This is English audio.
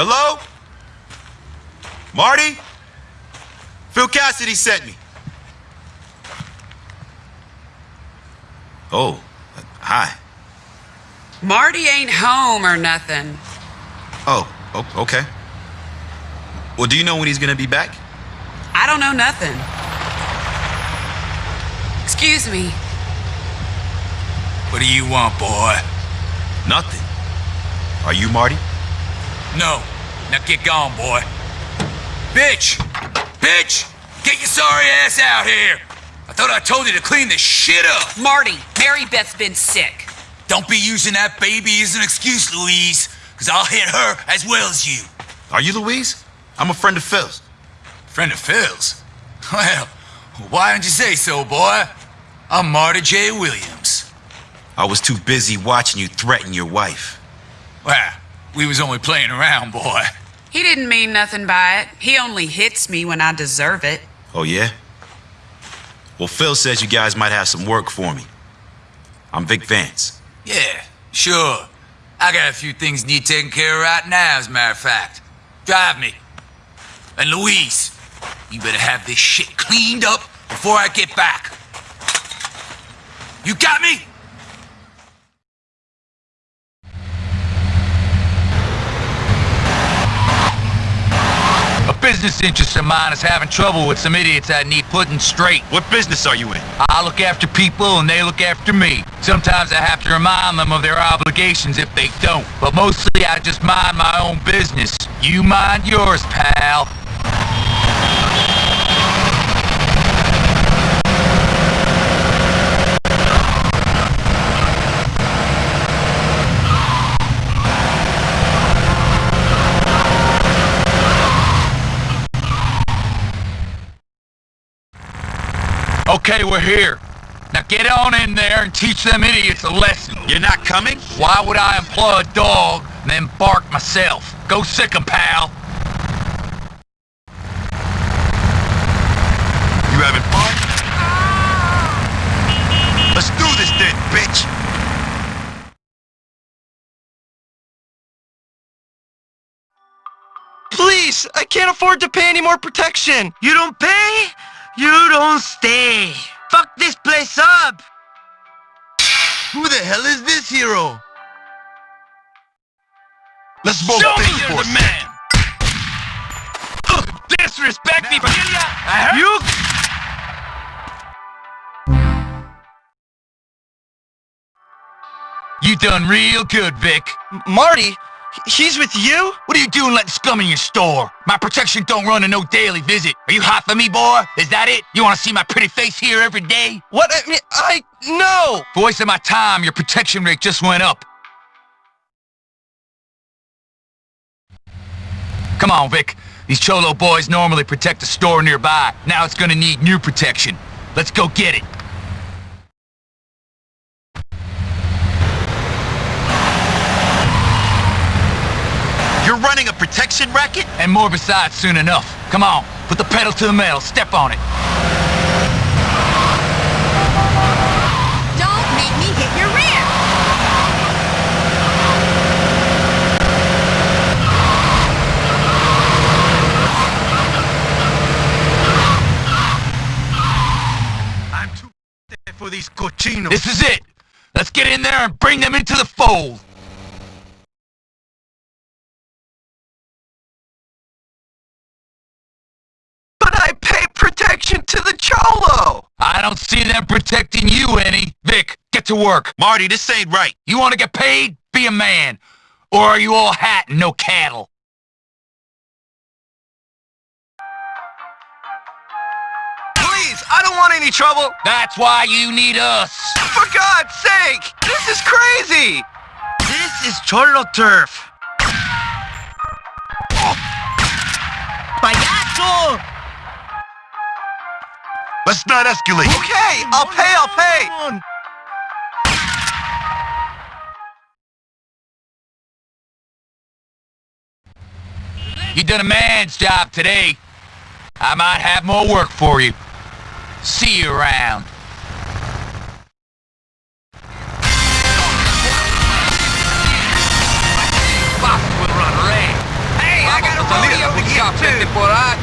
Hello? Marty? Phil Cassidy sent me. Oh, uh, hi. Marty ain't home or nothing. Oh, oh, okay. Well, do you know when he's gonna be back? I don't know nothing. Excuse me. What do you want, boy? Nothing. Are you Marty? No. Now get gone, boy. Bitch! Bitch! Get your sorry ass out here! I thought I told you to clean this shit up! Marty, Mary Beth's been sick. Don't be using that baby as an excuse, Louise, because I'll hit her as well as you. Are you Louise? I'm a friend of Phil's. Friend of Phil's? Well, why didn't you say so, boy? I'm Marty J. Williams. I was too busy watching you threaten your wife. Well, we was only playing around, boy. He didn't mean nothing by it. He only hits me when I deserve it. Oh, yeah? Well, Phil says you guys might have some work for me. I'm Vic Vance. Yeah, sure. I got a few things need taken care of right now, as a matter of fact. Drive me. And Louise, you better have this shit cleaned up before I get back. You got me? A business interest of mine is having trouble with some idiots I need putting straight. What business are you in? I look after people and they look after me. Sometimes I have to remind them of their obligations if they don't. But mostly I just mind my own business. You mind yours, pal. Okay, we're here. Now get on in there and teach them idiots a lesson. You're not coming? Why would I employ a dog and then bark myself? Go sick 'em, pal. You having fun? Let's do this then, bitch! Please, I can't afford to pay any more protection. You don't pay? You don't stay. Fuck this place up! Who the hell is this hero? Let's both Show me you're the man! Disrespect me, Familia! I heard You You done real good, Vic. M- Marty, he's with you? What are you doing letting scum in your store? My protection don't run a no daily visit. Are you hot for me, boy? Is that it? You want to see my pretty face here every day? What? I I no. Wasting my time, your protection rate just went up. Come on, Vic. These Cholo boys normally protect a store nearby. Now it's gonna need new protection. Let's go get it. You're running a protection racket? And more besides soon enough. Come on, put the pedal to the metal. Step on it. Don't make me hit your rear! I'm too for these cochinos. This is it. Let's get in there and bring them into the fold. Protection to the Cholo. I don't see them protecting you any. Vic, get to work. Marty, this ain't right. You want to get paid? Be a man. Or are you all hat and no cattle? Please, I don't want any trouble. That's why you need us. For God's sake, this is crazy. This is Cholo turf. Payaso! Let's not escalate. Okay, I'll pay, I'll pay. You done a man's job today. I might have more work for you. See you around. Hey, I got a rodeo to get to.